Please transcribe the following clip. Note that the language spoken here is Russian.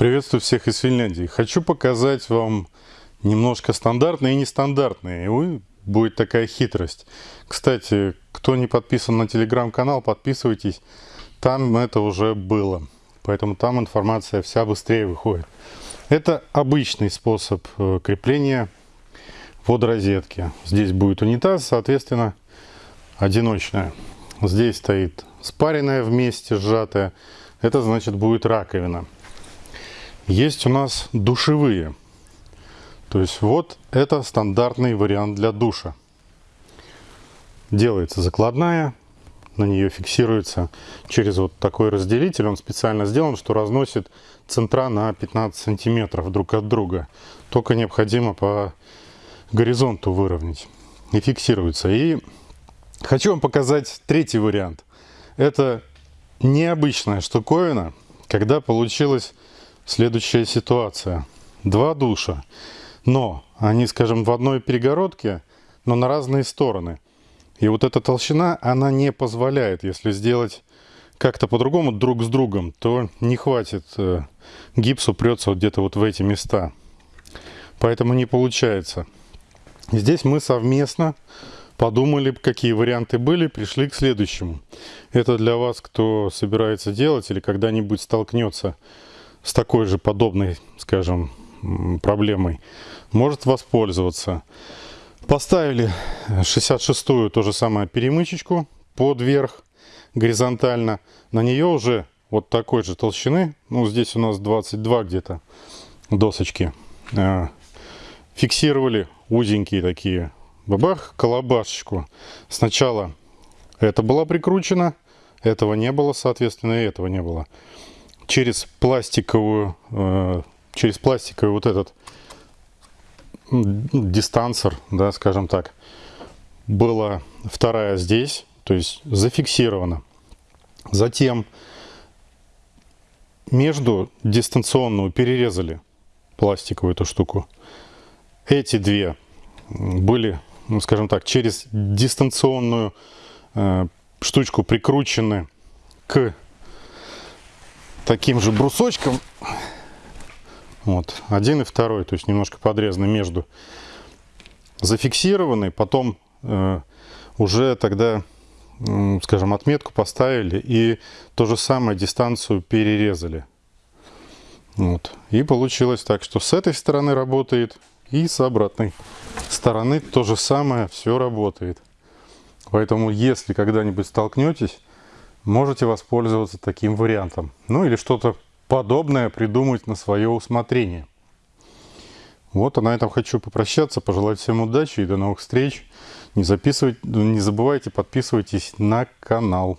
Приветствую всех из Финляндии. Хочу показать вам немножко стандартные и нестандартные. И будет такая хитрость. Кстати, кто не подписан на телеграм-канал, подписывайтесь. Там это уже было. Поэтому там информация вся быстрее выходит. Это обычный способ э, крепления водорозетки. Здесь будет унитаз, соответственно, одиночная. Здесь стоит спаренная вместе, сжатая. Это значит будет раковина. Есть у нас душевые. То есть вот это стандартный вариант для душа. Делается закладная, на нее фиксируется через вот такой разделитель. Он специально сделан, что разносит центра на 15 сантиметров друг от друга. Только необходимо по горизонту выровнять. И фиксируется. И хочу вам показать третий вариант. Это необычная штуковина, когда получилась следующая ситуация. Два душа, но они, скажем, в одной перегородке, но на разные стороны. И вот эта толщина, она не позволяет, если сделать как-то по-другому друг с другом, то не хватит, э, гипс упрется вот где-то вот в эти места. Поэтому не получается. Здесь мы совместно подумали, какие варианты были, пришли к следующему. Это для вас, кто собирается делать или когда-нибудь столкнется такой же подобной, скажем, проблемой, может воспользоваться. Поставили 66-ю то же самое перемычечку под верх горизонтально. На нее уже вот такой же толщины, ну здесь у нас 22 где-то досочки, э, фиксировали узенькие такие, бабах, колобашечку. Сначала это была прикручена, этого не было, соответственно, и этого не было через пластиковую, э, через пластиковый вот этот дистансер, да, скажем так, была вторая здесь, то есть зафиксирована. Затем между дистанционную перерезали пластиковую эту штуку. Эти две были, ну, скажем так, через дистанционную э, штучку прикручены к таким же брусочком. Вот, один и второй, то есть немножко подрезаны между. Зафиксированы, потом э, уже тогда, э, скажем, отметку поставили и то же самое дистанцию перерезали. Вот. И получилось так, что с этой стороны работает и с обратной стороны то же самое все работает. Поэтому, если когда-нибудь столкнетесь, можете воспользоваться таким вариантом. Ну или что-то подобное придумать на свое усмотрение. Вот, а на этом хочу попрощаться, пожелать всем удачи и до новых встреч. Не, записывайте, не забывайте, подписывайтесь на канал.